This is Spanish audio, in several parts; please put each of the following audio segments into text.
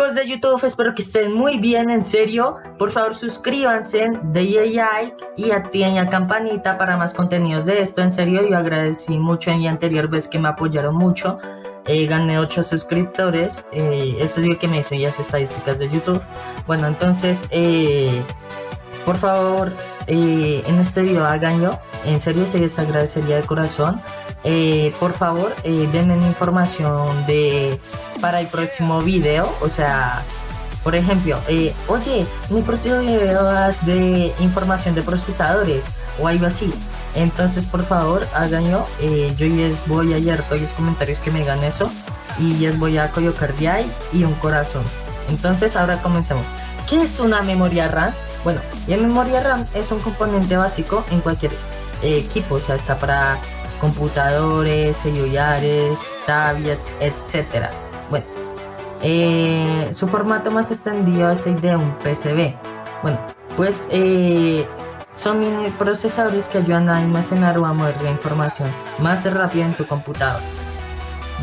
De YouTube, espero que estén muy bien, en serio. Por favor, suscríbanse, de like y activen la campanita para más contenidos de esto. En serio, yo agradecí mucho en la anterior vez que me apoyaron mucho. Eh, gané 8 suscriptores. Eh, eso es lo que me dicen las estadísticas de YouTube. Bueno, entonces, eh, por favor, eh, en este video háganlo. En serio, se les agradecería de corazón. Por favor, denme información de para el próximo video. O sea, por ejemplo, eh, oye, video es de información de procesadores o algo así. Entonces, por favor, háganlo. Eh, yo les voy a leer todos los comentarios que me digan eso y les voy a colocar de ahí y un corazón. Entonces, ahora comencemos. ¿Qué es una memoria RAM? Bueno, la memoria RAM es un componente básico en cualquier eh, equipo, o sea, está para computadores, celulares, tablets, etcétera. Eh, su formato más extendido es el de un PCB. Bueno, pues eh, son procesadores que ayudan a almacenar o a mover la información más rápido en tu computador.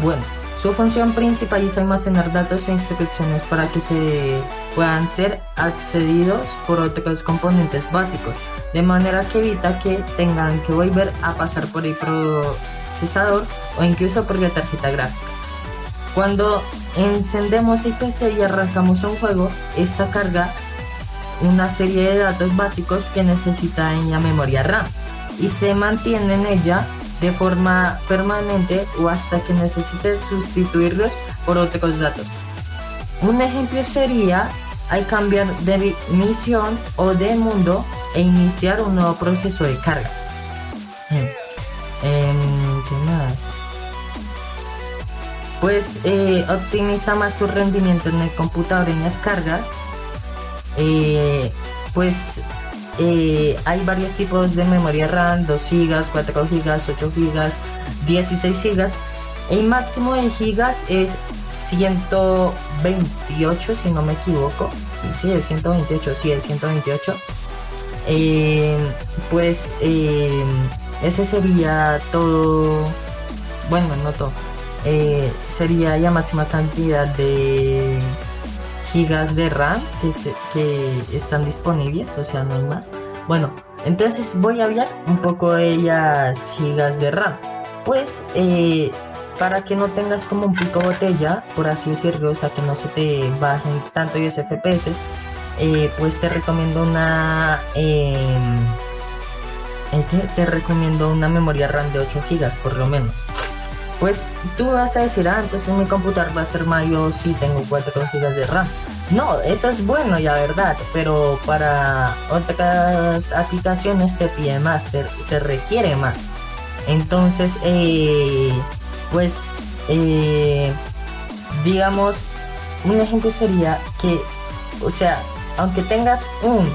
Bueno, su función principal es almacenar datos e instrucciones para que se puedan ser accedidos por otros componentes básicos, de manera que evita que tengan que volver a pasar por el procesador o incluso por la tarjeta gráfica. Cuando encendemos el PC y arrancamos un juego, esta carga una serie de datos básicos que necesita en la memoria RAM y se mantiene en ella de forma permanente o hasta que necesite sustituirlos por otros datos. Un ejemplo sería al cambiar de misión o de mundo e iniciar un nuevo proceso de carga. Pues eh, optimiza más tu rendimiento en el computador en las cargas. Eh, pues eh, hay varios tipos de memoria RAM, 2 GB, 4 GB, 8 GB, 16 GB. El máximo de gigas es 128 si no me equivoco. Sí, es 128, sí, es 128. Eh, pues eh, ese sería todo. Bueno, no todo. Eh, sería la máxima cantidad de gigas de RAM que, se, que están disponibles, o sea, no hay más. Bueno, entonces voy a hablar un poco de las gigas de RAM. Pues, eh, para que no tengas como un pico botella, por así decirlo, o sea, que no se te bajen tanto los FPS, eh, pues te recomiendo una... Eh, te recomiendo una memoria RAM de 8 gigas por lo menos pues tú vas a decir, ah, entonces mi computador va a ser mayor si tengo 4 GB de RAM. No, eso es bueno, ya verdad, pero para otras aplicaciones se pide más, se, requiere más. Entonces, eh, pues, eh, digamos, un ejemplo sería que, o sea, aunque tengas un,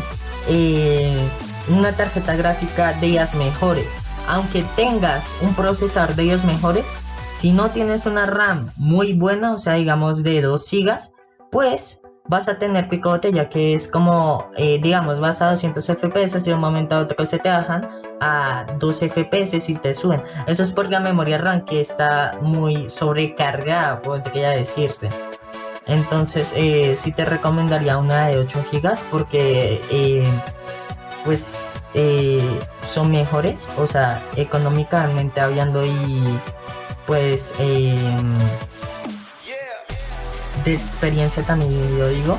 eh, una tarjeta gráfica de ellas mejores, aunque tengas un procesador de ellos mejores, si no tienes una RAM muy buena, o sea, digamos de 2 GB, pues vas a tener picote ya que es como, eh, digamos, vas a 200 FPS y de un momento a otro se te bajan a 2 FPS y te suben. Eso es porque la memoria RAM que está muy sobrecargada, podría decirse. Entonces, eh, sí te recomendaría una de 8 GB porque, eh, pues, son mejores, o sea, económicamente hablando y pues eh, de experiencia también yo digo.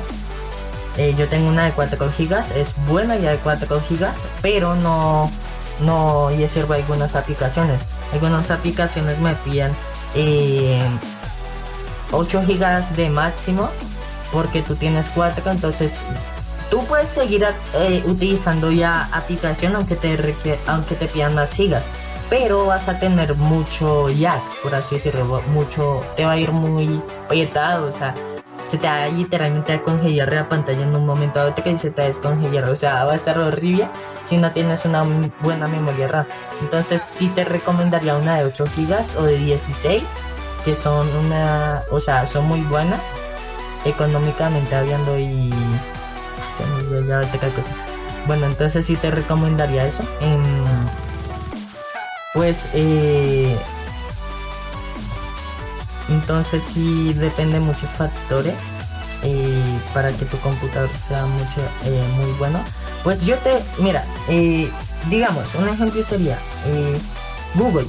Eh, yo tengo una de 4 gigas es buena ya de 4 gigas pero no no y sirve algunas aplicaciones. Algunas aplicaciones me piden eh, 8 gigas de máximo porque tú tienes 4 entonces tú puedes seguir eh, utilizando ya aplicación aunque te aunque te pidan más gigas pero vas a tener mucho lag, por así decirlo, mucho, te va a ir muy apretado, o sea, se te va literalmente a congelar la pantalla en un momento dado que se te va a descongelar, o sea, va a ser horrible si no tienes una buena memoria RAM. Entonces sí te recomendaría una de 8 GB o de 16, que son una, o sea, son muy buenas, económicamente hablando y... Bueno, entonces sí te recomendaría eso. En, pues eh, entonces sí depende de muchos factores eh, para que tu computador sea mucho eh, muy bueno. Pues yo te mira eh, digamos un ejemplo sería Google.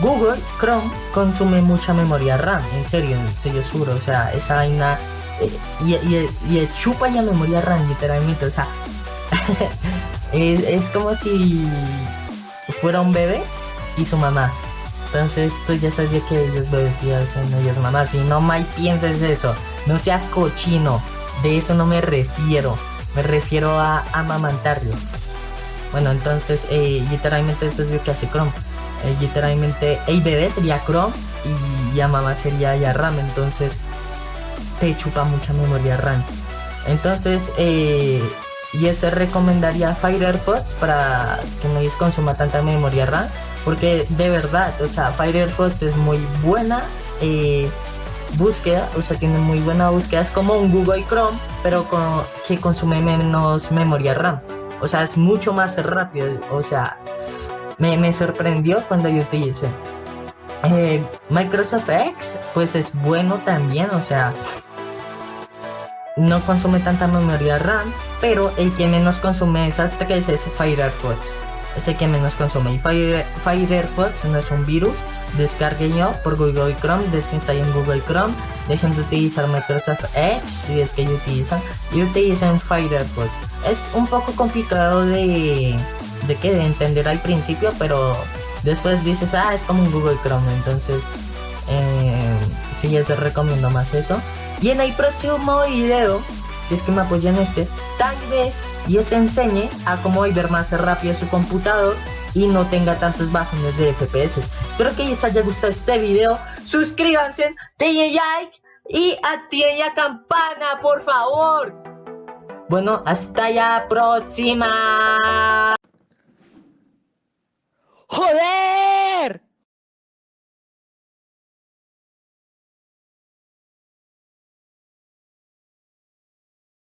Google Chrome consume mucha memoria RAM en serio en serio seguro o sea esa vaina y, y, y, chupa ya memoria RAM literalmente o sea es, es como si fuera un bebé y su mamá entonces tú ya sabía que ellos lo decían ellos mamá si no mal pienses eso no seas cochino, de eso no me refiero, me refiero a amamantarlos. Bueno, entonces, eh, literalmente eso es lo que hace Chrome. Eh, literalmente, el bebé sería Chrome y, ya mamá sería ya RAM, entonces te chupa mucha memoria RAM. Entonces, eh, y eso recomendaría Firefox para que no consuma tanta memoria RAM, porque de verdad, o sea, Firefox es muy buena, eh, búsqueda, o sea, tiene muy buena búsqueda, es como un Google Chrome, pero que consume menos memoria RAM. O sea, es mucho más rápido, o sea, me, me sorprendió cuando yo utilicé. Eh, Microsoft X, pues es bueno también, o sea, no consume tanta memoria RAM, pero el que menos consume esas tres es Firefox. Es el que menos consume. Y Firefox no es un virus, descarguenlo por Google Chrome, desinstalen Google Chrome, dejen de utilizar Microsoft Edge si es que utilizan y utilicen Firefox. Es un poco complicado de, de que de entender al principio, pero después dices, ah, es como un Google Chrome, entonces eh, sí, les recomiendo más eso. Y en el próximo video, si es que me apoyan este, tal vez les enseñe a cómo volver más rápido su computador y no tenga tantos bajones de FPS. Espero que les haya gustado este video. Suscríbanse, denle like y activen la campana, por favor. Bueno, hasta la próxima.